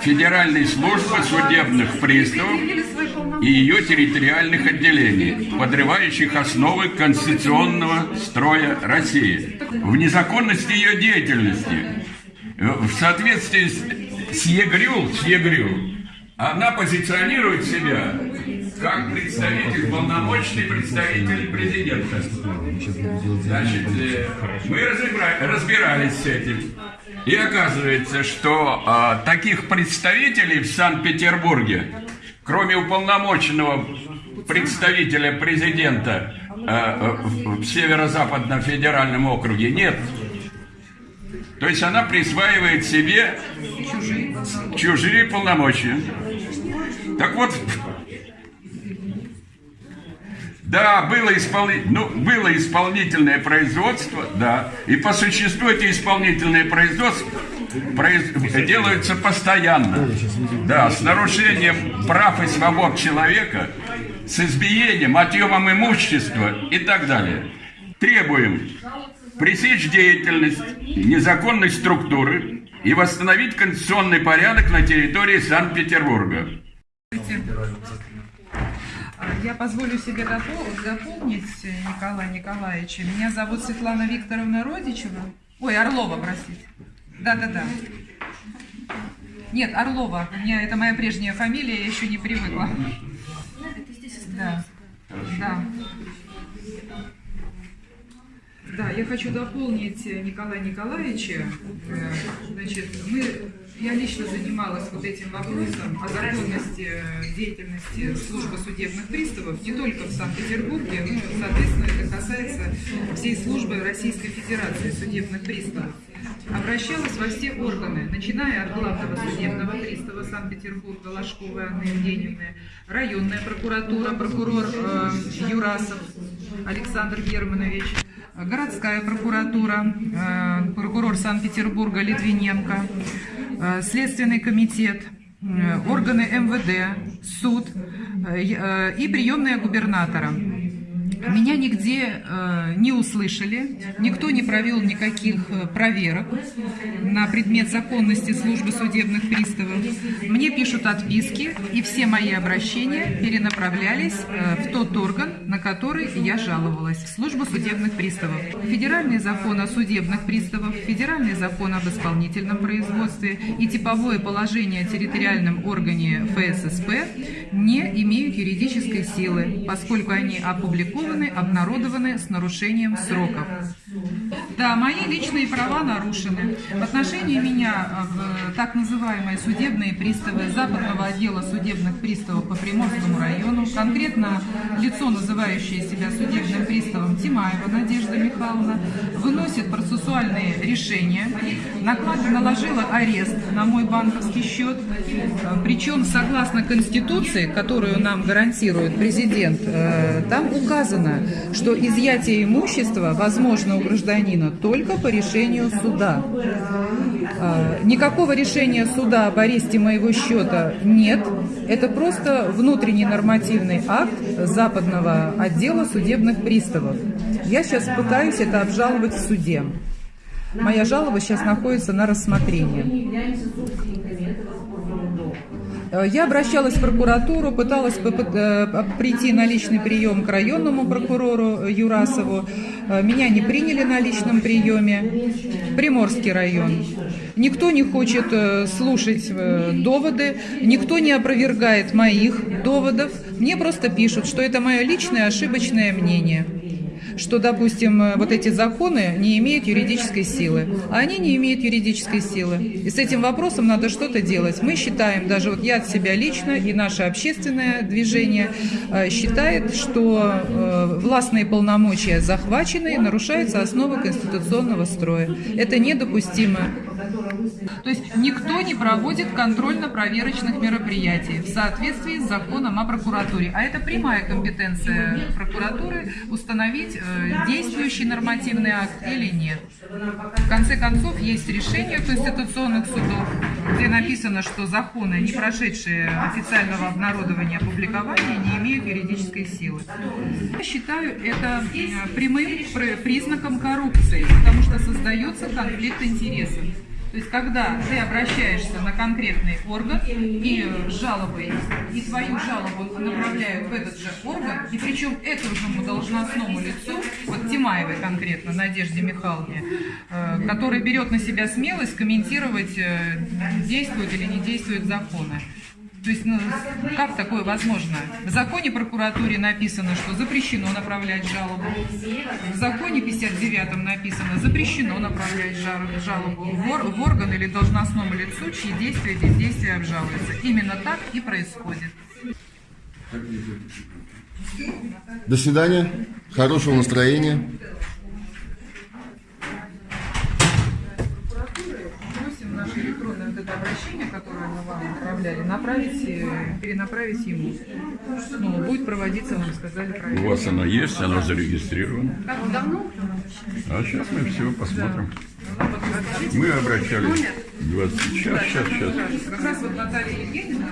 Федеральной службы судебных приставов и ее территориальных отделений, подрывающих основы конституционного строя России. В незаконности ее деятельности, в соответствии с, ЕГРЮ, с ЕГРЮ, она позиционирует себя как представитель, полномочный представитель президента. Значит, э, мы разбирались с этим. И оказывается, что а, таких представителей в Санкт-Петербурге, кроме уполномоченного представителя президента а, в, в Северо-Западном федеральном округе, нет. То есть она присваивает себе чужие полномочия. Так вот, да, было, исполни... ну, было исполнительное производство, да. И по существу эти исполнительные производства произ... делаются постоянно. Да, с нарушением прав и свобод человека, с избиением, отъемом имущества и так далее. Требуем пресечь деятельность незаконной структуры и восстановить конституционный порядок на территории Санкт-Петербурга. Я позволю себе дополнить э, Николая Николаевича. Меня зовут Светлана Викторовна Родичева. Ой, Орлова, простите. Да-да-да. Нет, Орлова. У меня это моя прежняя фамилия, я еще не привыкла. Да. Да. Да, я хочу дополнить э, Николая Николаевича. Э, Значит, мы Я лично занималась вот этим вопросом о законности э, деятельности службы судебных приставов не только в Санкт-Петербурге, но, соответственно, это касается всей службы Российской Федерации судебных приставов. Обращалась во все органы, начиная от главного судебного пристава Санкт-Петербурга Ложковой Анны Евгеньевны, районная прокуратура, прокурор э, Юрасов Александр Германович, городская прокуратура, э, прокурор Санкт-Петербурга Литвиненко, э, Следственный комитет, э, органы МВД, суд и приемная губернатора. Меня нигде э, не услышали, никто не провел никаких э, проверок на предмет законности службы судебных приставов. Мне пишут отписки, и все мои обращения перенаправлялись э, в тот орган, на который я жаловалась, в службу судебных приставов. Федеральный закон о судебных приставах, федеральный закон об исполнительном производстве и типовое положение о территориальном органе ФССП не имеют юридической силы, поскольку они опубликованы, обнародованы с нарушением сроков. Да, мои личные права нарушены. В отношении меня э, в так называемые судебные приставы Западного отдела судебных приставов по Приморскому району, конкретно лицо, называющее себя судебным приставом Тимаева Надежда Михайловна, выносит процессуальные решения, наложила арест на мой банковский счет, Э, причем согласно Конституции, которую нам гарантирует президент, э, там указано, что изъятие имущества возможно у гражданина только по решению суда. А, Никакого решения суда об аресте моего счета нет. Это просто внутренний нормативный акт Западного отдела судебных приставов. Я сейчас пытаюсь это обжаловать в суде. Моя жалоба сейчас находится на рассмотрении. Э, Я обращалась в прокуратуру, пыталась э, прийти на личный прием к районному прокурору Юрасову. Э, Меня не приняли на личном приеме. Приморский район. Никто не хочет слушать доводы, никто не опровергает моих доводов. Мне просто пишут, что это мое личное ошибочное мнение что, допустим, э, вот эти законы не имеют юридической силы, а они не имеют юридической силы. И с этим вопросом надо что-то делать. Мы считаем, даже вот я от себя лично и наше общественное движение э, считает, что э, властные полномочия захвачены и нарушаются основы конституционного строя. Это недопустимо. То есть никто не проводит контрольно-проверочных мероприятий в соответствии с законом о прокуратуре. А это прямая компетенция прокуратуры установить, э, действующий нормативный акт или нет. В конце концов, есть решение конституционных судов, где написано, что законы, не прошедшие официального обнародования опубликования, не имеют юридической силы. Я считаю это э, прямым пр- признаком коррупции, потому что создается конфликт интересов. То есть, когда ты обращаешься на конкретный орган и жалобой, и твою жалобу направляют в этот же орган, и причем этому должностному лицу, вот Тимаевой конкретно, Надежде Михайловне, э, который берет на себя смелость комментировать, э, действуют или не действуют законы. То есть, ну, как такое возможно? В законе прокуратуре написано, что запрещено направлять жалобу. В законе 59 написано, запрещено направлять жал- жалобу в, ор- в орган или должностному лицу, чьи действия бездействия обжалуются. Именно так и происходит. До свидания. Хорошего настроения. Просим наше электронное обращение, которое мы вам отправляли, направить, э, перенаправить ему. Ну, будет проводиться, вам сказали, У проверка. вас оно есть, оно зарегистрировано. Как давно? А сейчас мы все посмотрим. Мы обращались 20... Сейчас, сейчас, сейчас. Как раз вот Наталья Евгеньевна,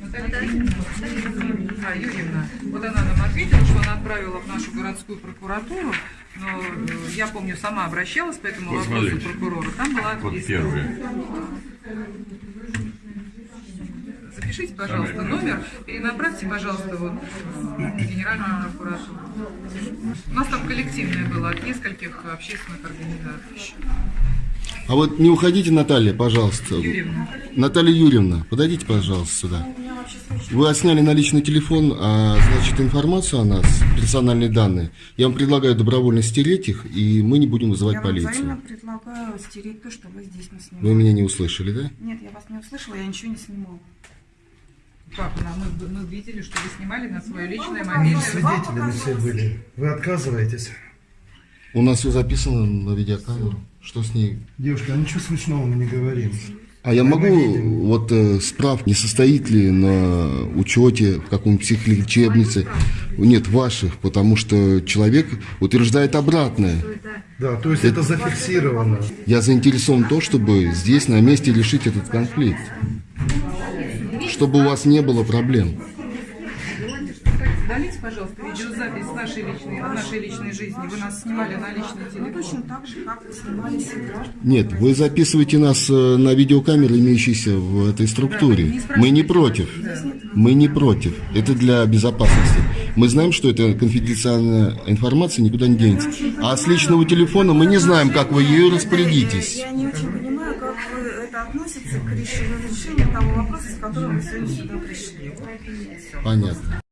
Наталья Евгеньевна, а, Юрьевна, вот она нам ответила, что она отправила в нашу городскую прокуратуру, но э, я помню, сама обращалась по этому Вот вопросу смотрите. прокурору. Там была Вот отписка. Запишите, пожалуйста, номер, перенаправьте, пожалуйста, вот в Генеральную прокуратуру. У нас там коллективное было от нескольких общественных организаций. А вот не уходите, Наталья, пожалуйста. Юрьевна. Наталья Юрьевна, подойдите, пожалуйста, сюда. Вы отсняли на личный телефон, а, значит, информацию о нас, персональные данные. Я вам предлагаю добровольно стереть их, и мы не будем вызывать Я вам взаимно полицию. предлагаю стереть то, что вы здесь не снимали. Вы меня не услышали, да? Нет, я вас не услышала, я ничего не снимала. Как? Мы, мы видели, что вы снимали на свое личное мобильное. Свидетелями все были. Вы отказываетесь? У нас все записано на видеокамеру. Что с ней? Девушка, а ничего смешного мы не говорим. А я могу вот э, справ, не состоит ли на учете в каком-нибудь психлечебнице? Нет, ваших, потому что человек утверждает обратное. Да, то есть это зафиксировано. Я заинтересован в том, чтобы здесь на месте решить этот конфликт. Чтобы у вас не было проблем. Удалите, пожалуйста, видеозапись нашей личной, нашей личной жизни. Вы нас снимали на личный телефон. Точно так же, как вы снимали себя. Нет, вы записываете нас э, на видеокамеры, имеющиеся в этой структуре. Мы не против. Мы не против. Это для безопасности. Мы знаем, что это конфиденциальная информация никуда не денется. А с личного телефона мы не знаем, как вы ею распорядитесь. Я не очень понимаю, к решению, того вопроса, с которым вы сегодня сюда пришли. Понятно.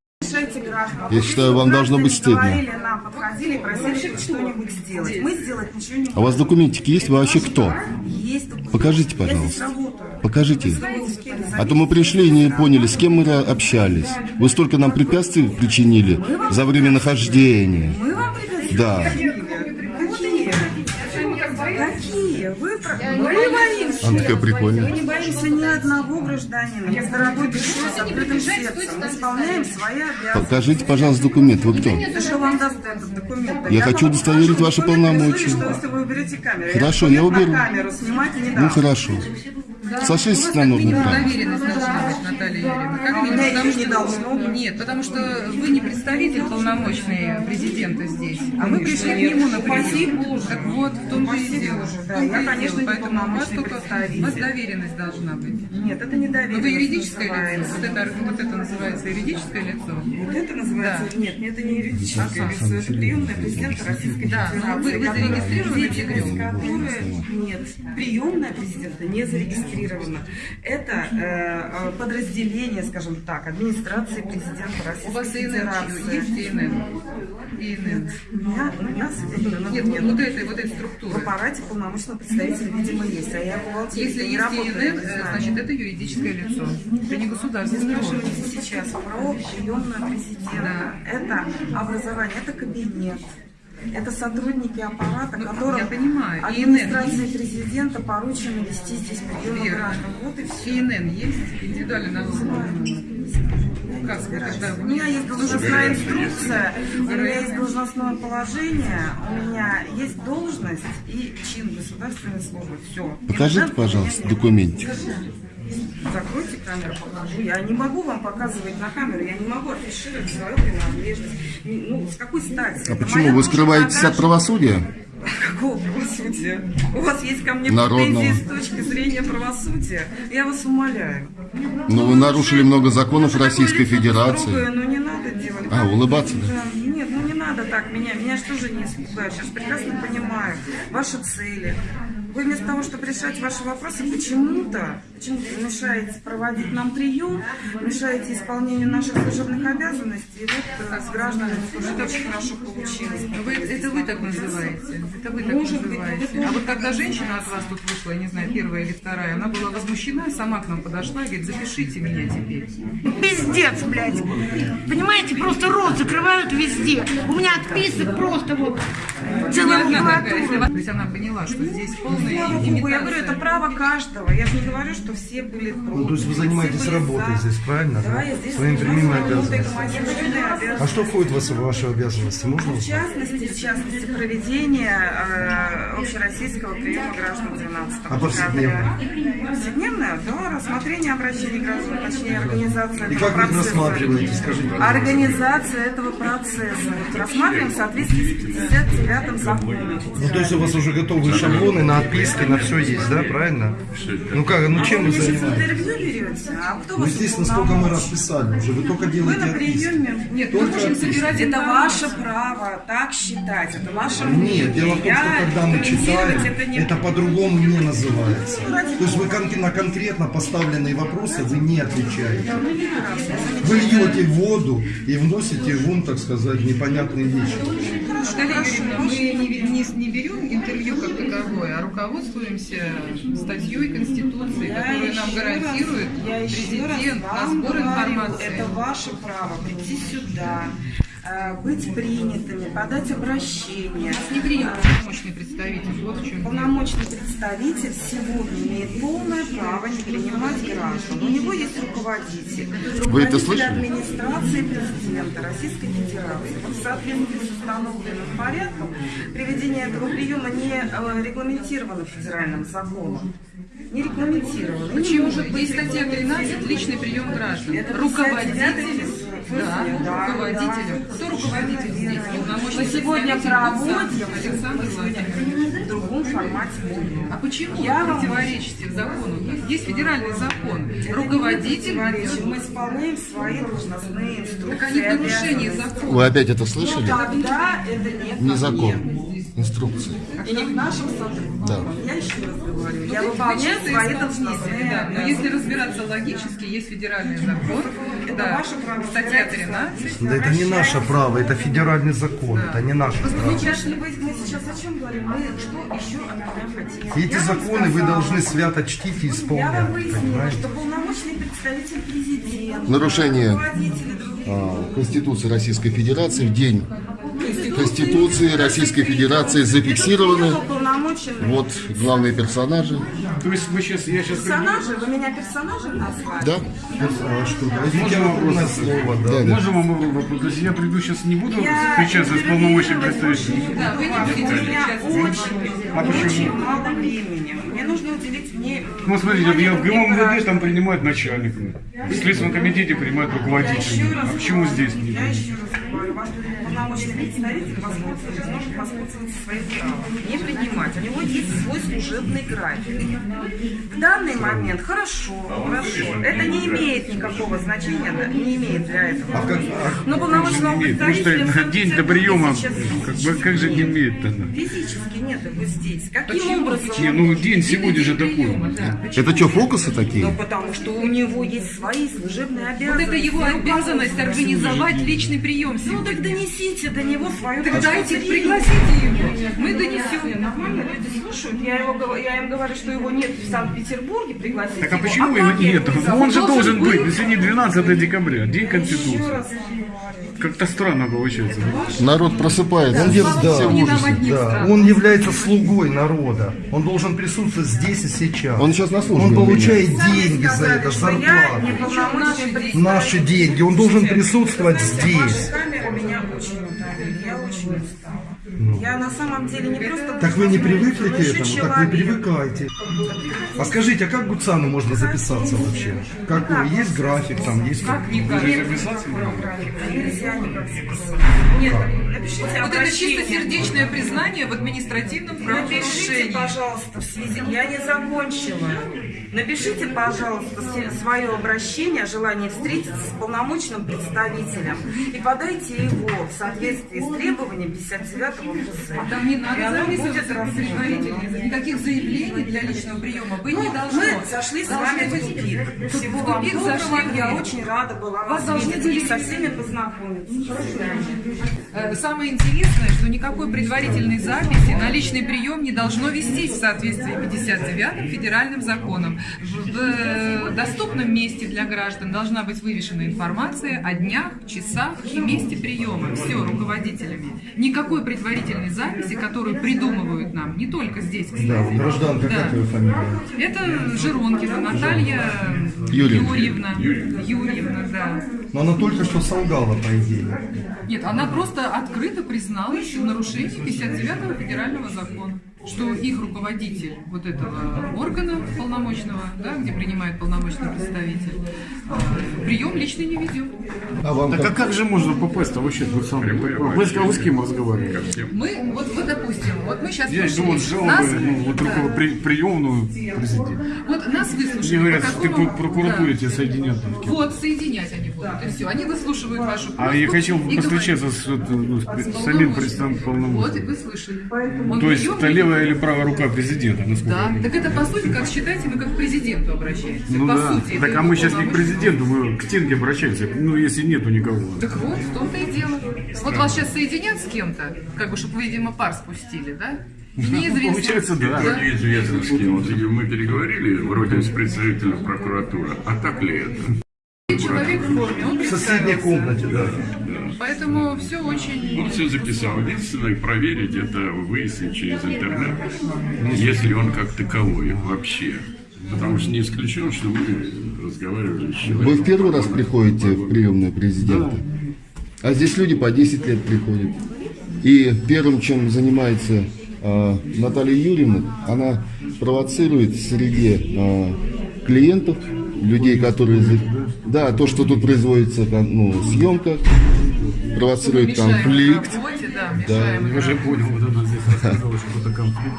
Я считаю, вам должно быть стыдно. Нам, подходили и просили что-нибудь сделать. Мы сделать ничего не А у вас документики есть? Вы вообще кто? Есть. Покажите, пожалуйста. Покажите. А то мы пришли и не поняли, с кем мы общались. Вы столько нам препятствий причинили за время нахождения. Мы вам препятствия Да. Она такая прикольная. Мы не боимся ни одного гражданина. Мы с дорогой душой, с открытым сердцем. Мы исполняем свои обязанности. Покажите, пожалуйста, документ. Вы кто? Да что вам даст этот документ? Я хочу удостоверить ваши полномочия. Что если вы уберете камеру? Хорошо, я я уберу. камеру снимать не дам. Ну хорошо. Сошлись на нужный Минимум план. доверенность должна быть, Наталья Юрьевна. Как А у минимум, потому её не что- должно быть. Нет, потому что вы не представитель полномочный президента здесь, а мы пришли к нему на. Боже. Так вот, в том-то и Упаси дело. В да. Я, и конечно, Поэтому у вас только у вас доверенность должна быть. Нет, это не доверенность. Вы юридическое лицо. Вот это, вот это называется юридическое лицо. Вот это называется? Да. Нет, это не юридическое лицо, это приемная президента Российской Да, Федерации. ну, вы- вы зарегистрированы которой- Нет, приемная президента не зарегистрирована. Это э, подразделение, скажем так, администрации президента Российской У вас ИНН Федерации. есть ИНН? ИНН. У меня соответственно, Нет, нет. вот этой, вот этой В структуры. аппарате полномочного представителя, видимо, есть, а я бухгалтер, Если не есть работаю, ИНН, э, значит, это юридическое лицо. Это не Вы государственный орган. спрашиваете сейчас про приемную президента. Это образование, это кабинет. Это сотрудники аппарата, Ну, которым я понимаю. администрации президента поручено вести здесь приемы граждан. Вот и все. ИНН есть? Индивидуальный вы когда У меня есть должностная инструкция, у меня есть должностное положение, у меня есть должность и чин государственной службы. Все. Покажите, пожалуйста, документик. Закройте камеру, покажу. Я не могу вам показывать на камеру, я не могу афишировать свою принадлежность. Ну, с какой стати? А Это почему вы скрываетесь от правосудия? Какого правосудия? У вас есть ко мне Народного. претензии с точки зрения правосудия? Я вас умоляю. Но вы нарушили много законов Российской Другое, Федерации. но не надо делать. А, улыбаться, да? Да, Нет, ну не надо так меня. Меня же тоже не испугают. Же прекрасно понимаю ваши цели. Вы вместо того, чтобы решать ваши вопросы, почему-то почему мешаете проводить нам прием, мешаете исполнению наших служебных обязанностей. И вот э, с гражданами тоже это очень хорошо получилось. Вы, это вы так называете. Это вы так Может быть, называете. вы А вот когда женщина от вас тут вышла, я не знаю, первая или вторая, она была возмущена, сама к нам подошла и говорит, запишите меня теперь. Пиздец, блядь. Понимаете, просто рот закрывают везде. У меня отписок просто вот целая макулатура. То есть она поняла, что здесь Богу, я говорю, это право каждого. Я же не говорю, что все были против. Ну, то есть вы занимаетесь работой за. здесь, правильно? Да, да? я здесь Своими занимаюсь прямыми обязанностями. служебные А что входит в ваши, обязанности? Можно В частности, в частности, проведение э, общероссийского приема граждан 12 А повседневно? Повседневное? Да, рассмотрение обращений граждан, точнее, организация И этого как вы их процесса. рассматриваете, скажите? Организация этого процесса. Рассматриваем в соответствии с 59 законом. Ну, то есть у вас уже готовые шаблоны на подписки на все есть, да, правильно? Ну как, ну чем вы занимаетесь? А Ну, вас естественно, сколько мы расписали уже, вы только делаете на отписки. приеме. Нет, мы можем собирать Это ваше право так считать, это ваше Нет, мнение. дело в том, что когда мы читаем, это по-другому не называется. Ну, То есть вы на конкретно поставленные вопросы вы не отвечаете. Вы льете воду и вносите вон, так сказать, непонятные вещи. Наталья Юрьевна, мы не, не, не берем интервью как таковое, а руководствуемся статьей Конституции, Я которая нам гарантирует раз президент на сбор говорю, информации. Это ваше право прийти сюда, быть принятыми, подать обращение. Нас не принял полномочный представитель. Вот в чем. Полномочный представитель сегодня имеет полное право не принимать граждан. У него есть руководитель. Вы это руководитель слышали? администрации президента Российской Федерации. Вот в соответствии с установленным порядком приведение этого приема не э, регламентировано федеральным законом. Не регламентировано. Не Почему может же? быть Есть статья 13 регламентировано. «Личный прием граждан». Это Руководителю, 59 да, да, руководителю. да. Кто руководитель здесь? Мы сегодня проводим Гудзак Александр Владимирович. в другом формате. А почему Я вы противоречите закону? Есть федеральный закон. Это Руководитель. Мы исполняем свои должностные инструкции. Так они в нарушении закона. Вы опять это Ну, слышали? тогда это не Не ко закон. Инструкции. И не к нашим сотрудникам. Да. Я еще раз говорю, Ну, я вы- вы выполняю свои должностные да. Но если разбираться логически, есть федеральный закон. Это да. ваше право. Статья 13. Да это не наше право, это федеральный закон, это не наше право. сейчас мы, мы сейчас о чем говорим? Мы что еще от меня хотим? Эти Я законы вы сказала, должны свято чтить и Я вам исполнять, выяснила, что полномочный представитель президента, Нарушение а, Конституции Российской Федерации в день Конституции Российской Федерации зафиксированы. Вот главные персонажи. То есть мы сейчас, я сейчас Персонажи? Вы меня персонажем назвали? Да? А что, Можно вопрос? слово, да. Да, да. Можно вам вопрос? То есть я приду сейчас не буду встречаться с представителем? не Да, вы не будете У меня очень, А очень мало времени. Мне нужно уделить мне... Ну, смотрите, я в внимание ГИМО МВД граждан. там принимают начальниками. В Следственном комитете принимают Я еще руководителями. раз А почему здесь не Я еще раз полномочный представитель воспользуется, может воспользоваться своим правом. Не принимать. У него есть свой служебный график. В данный момент хорошо, хорошо. Это не имеет никакого значения, не имеет для этого. А как, Но полномочного имеет? Потому представителя... что день до приема, как, бы, как же не имеет тогда? Физически нет его здесь. Каким Почему? образом? Не, ну день сегодня же такой. Это что, фокусы такие? Ну, потому что у него есть свои служебные Вот обязанности. это его обязанность организовать личный прием Ну, так донесите до него свою Так дайте, пригласите его. Мы Нет, донесем. Нормально люди слушают. Я, его, я им говорю, что его нет в Санкт-Петербурге, пригласите Так а его. почему его как я нет? Ну, Он же должен быть. быть. Сегодня 12 декабря, День Конституции. Как-то странно получается. Народ просыпается. Он, да, да, он является слугой народа. Он должен присутствовать здесь и сейчас. Он сейчас на службе Он получает деньги за это, зарплату. Наши деньги. Он должен присутствовать здесь. Устала. Я на самом деле не просто... Так вы не привыкли к этому, так вы человек. привыкайте. А скажите, а как Гуцану можно записаться вообще? Какой? Есть график там, есть как? Нет, Нельзя никак. Нет, напишите Вот это обращение. чистосердечное признание в административном Напишите, правонарушении. пожалуйста, в связи... Я не закончила. Напишите, пожалуйста, свое обращение, желание встретиться с полномочным представителем и подайте его в соответствии с требованием 59-го ФЗ. Там не надо записываться предварительно. Никаких заявлений для личного приема быть Ну, не должно. мы зашли с вами в тупик. Всего в вам доброго. зашли Я очень рада была Вас видеть и со всеми познакомиться. Свидания. Э, Самое интересное, что никакой предварительной записи на личный прием не должно вестись в соответствии 59-м федеральным законом. В, э, доступном месте для граждан должна быть вывешена информация о днях, часах и месте приема. Все, руководителями. Никакой предварительной записи, которую придумывают нам, не только здесь, кстати. Да, гражданка, Да. как ее фамилия? Это Жиронкина Наталья Юрьевна. Юрьевна. Юрьевна, да. Но она только что солгала, по идее. Нет, она просто открыто призналась в нарушении 59-го федерального закона, что их руководитель вот этого органа полномочного, да, где принимает полномочный представитель, э, прием личный не ведем. А вам Так а как же можно попасть-то вообще? Вы, сам, вы, с- вы с кем разговариваете? Мы, вот, вот допустим, вот мы сейчас Я иду вот с Нас- ну, вот да. при, приемную президента. Вот нас выслушали. Мне говорят, что ты какому- по прокуратуре Да. тебя соединят. Вот, соединять они будут, и все. Они выслушивают вашу А я хотел постречаться с, ну, с С самим представителем Вот, и вы слышали. Он То есть это не левая или правая рука президента, насколько Да, так это по сути, как считайте, мы как к президенту обращаемся. Ну по да. сути, так а мы сейчас не к президенту, мы к стенке обращаемся. Ну, если нету никого. Так вот, в том-то и дело. Вот вас сейчас соединят с кем-то, как бы, чтобы вы, видимо, пар спустили, да? И неизвестно. Получается, да. Неизвестно с кем. Вот мы переговорили вроде с представителем прокуратуры. А так ли это? Человек в форме, он в соседней комнате, да. Поэтому все очень... Он все записал. Единственное, проверить это, выяснить через интернет, если он как таковой вообще. Потому что не исключено, что мы разговаривали с человеком. Вы в первый раз приходите в приемную президента? А здесь люди по 10 лет приходят. И первым, чем занимается э, Наталья Юрьевна, она провоцирует среди э, клиентов, людей, которые... Да, то, что тут производится, ну, съемка, провоцирует конфликт. работе, да, Да. Я уже понял, вот она здесь рассказала, что это конфликт.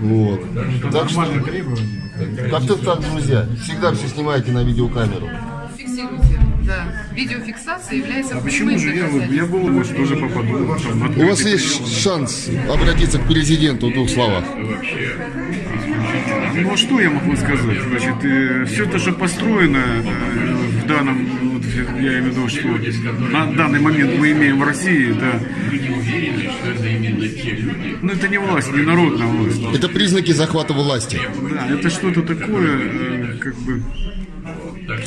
Вот. Это Так что, требование. как-то так, друзья. Всегда все снимайте на видеокамеру. Фиксируйте, да. Видеофиксация является А почему же я, я был, может, тоже попаду там, У вас есть шанс обратиться к президенту в двух словах. Ну а что я могу сказать? Значит, все это же построено э, в данном, вот, я имею в виду, что на данный момент мы имеем в России, что это те люди? ну это не власть, не народная власть. Это признаки захвата власти. Да, это что-то такое, э, как бы,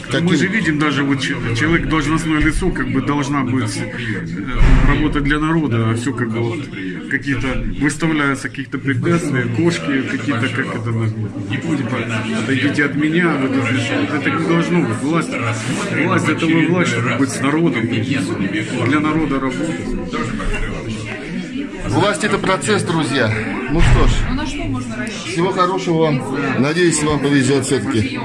Каким? мы же видим даже вот че- человек должностное лицо как бы должна быть э, работать для народа, а все как бы вот какие-то выставляются какие-то препятствия, кошки какие-то, как это типа, отойдите от меня, вот это, это не должно быть. Власть, власть это вы власть, чтобы быть с народом, для народа работать. Власть это процесс, друзья. Ну что ж, Ну на что можно рассчитывать? всего хорошего вам. Надеюсь, вам повезет все-таки.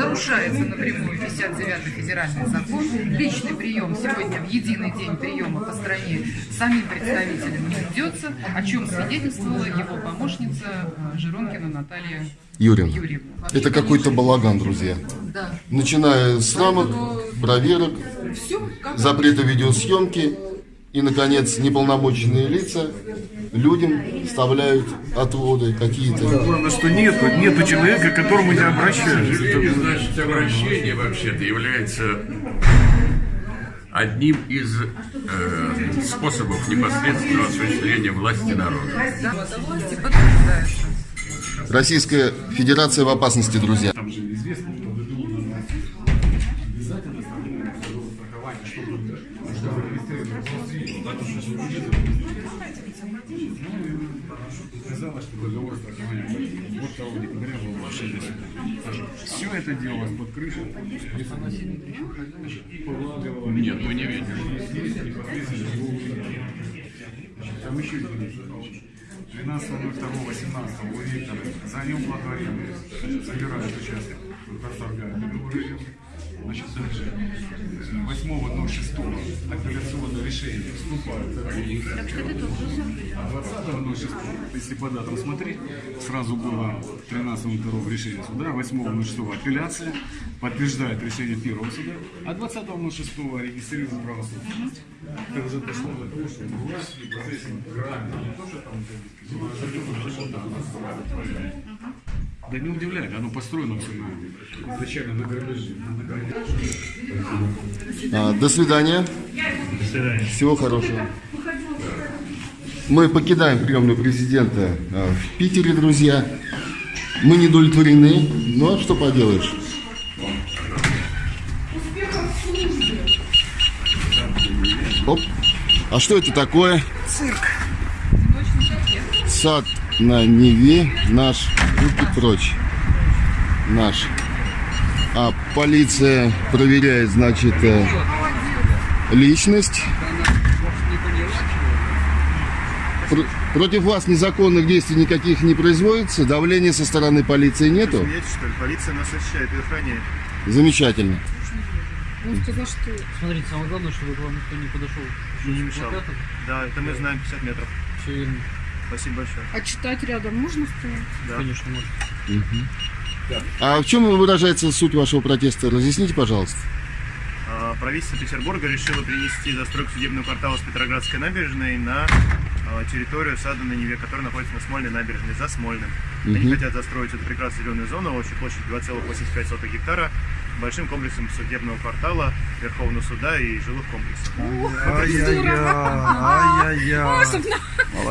Нарушается напрямую 59-й федеральный закон. Личный прием сегодня в единый день приема по стране самим представителем не ведется, о чем свидетельствовала его помощница Жиронкина Наталья Юрин. Юрьевна. Это какой-то балаган, друзья. Да. Начиная с рамок, проверок, Все запрета видеосъемки и, наконец, неполномоченные лица людям вставляют отводы какие-то. Главное, что нету, нету человека, к которому я обращаюсь. Сожалению, значит, обращение вообще-то является одним из э, способов непосредственного осуществления власти народа. Российская Федерация в опасности, друзья. Там же известно, что вы должны обязательно страхование, чтобы чтобы сказала, что договор страхования вот того декабря был мошенник. Все это делалось под крышей. Нет, мы не видим. Там еще 12 2 18 у Виктора за ним благоволение собирают участок, идет. Значит, дальше 8 06 апелляционное решение вступает а 20 06 если по датам смотреть, сразу было 13 2 решение суда, 8 06 апелляция, подтверждает решение первого суда, а 20 06 регистрирует правосудие. Это уже дошло до того, что власть в процессе грани, не то, что там да не удивляет, оно построено все на, изначально на грабеже. А, До свидания. До свидания. Всего хорошего. Мы покидаем приемную президента а, в Питере, друзья. Мы не удовлетворены, но что поделаешь. Оп. А что это такое? Цирк. Сад на Неве наш. Руки прочь. Наш. А полиция проверяет, значит, э, личность. Пр- Против вас незаконных действий никаких не производится? Давления со стороны полиции нету? Смеетесь, что ли? Полиция нас защищает и охраняет. Замечательно. Он сказал, что... Смотрите, самое главное, чтобы к вам никто не подошел. Не мешал. Да, это мы знаем 50 метров. Все верно. Спасибо большое. А читать рядом можно стоять? Да. Конечно, можно. Мгм. А в чем выражается суть вашего протеста? Разъясните, пожалуйста. А, Правительство Петербурга решило перенести застройку судебного квартала с Петроградской набережной на а, территорию сада на Неве, которая находится на Смольной набережной, за Смольным. Они Мгм. хотят застроить эту прекрасную зеленую зону общей площадью 2,85 гектара большим комплексом судебного квартала, Верховного суда и жилых комплексов. Ай-яй-яй, Чтоб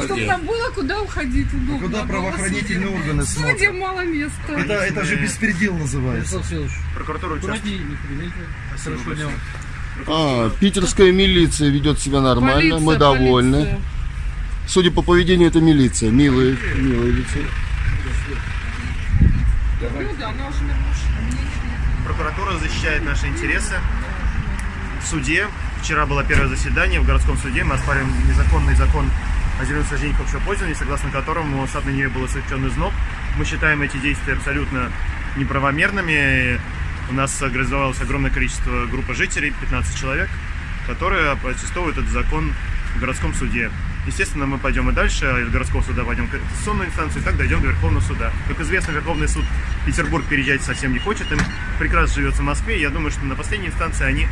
Чтобы нам было куда уходить удобно. А куда правоохранительные органы смотрят? Судьям мало места. Это, это же беспредел называется. Прокуратура участвует. Дня. А, питерская милиция ведет себя нормально, мы Полиция, довольны. полиция. Судя по поведению, это милиция. Милые, милые лица. Ну да, но уже Прокуратура защищает наши интересы. В суде, вчера было первое заседание в городском суде, мы оспариваем незаконный закон о зеленых насаждениях общего пользования, согласно которому сад на Неве был освещен износ. Мы считаем эти действия абсолютно неправомерными. У нас организовалось огромное количество группы жителей, 15 человек, которые протестуют этот закон в городском суде. Естественно, мы пойдем и дальше, а из городского суда пойдем в конституционную инстанцию, и так дойдем до Верховного суда. Как известно, Верховный суд Петербург переезжать совсем не хочет, им прекрасно живется в Москве. Я думаю, что на последней инстанции они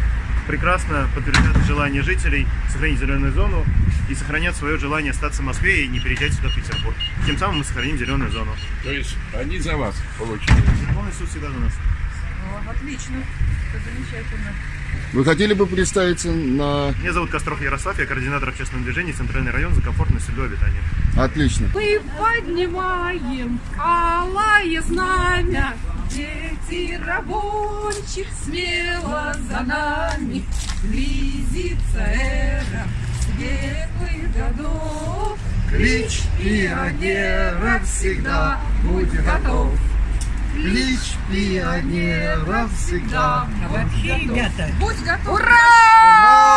прекрасно подтвердят желание жителей сохранить зеленую зону и сохранят свое желание остаться в Москве и не переезжать сюда, в Петербург. Тем самым мы сохраним зеленую зону. То есть они за вас получили. Верховный суд всегда за нас. Отлично. Это замечательно. Вы хотели бы представиться на... Меня зовут Костров Ярослав, я координатор общественного движения «Центральный район за комфортную среду обитания». Отлично. Мы поднимаем алое знамя, Дети рабочих смело за нами. Близится эра светлых годов. Клич пионера всегда будь готов. Клич пионера всегда будь готов. Будь готов. Ура!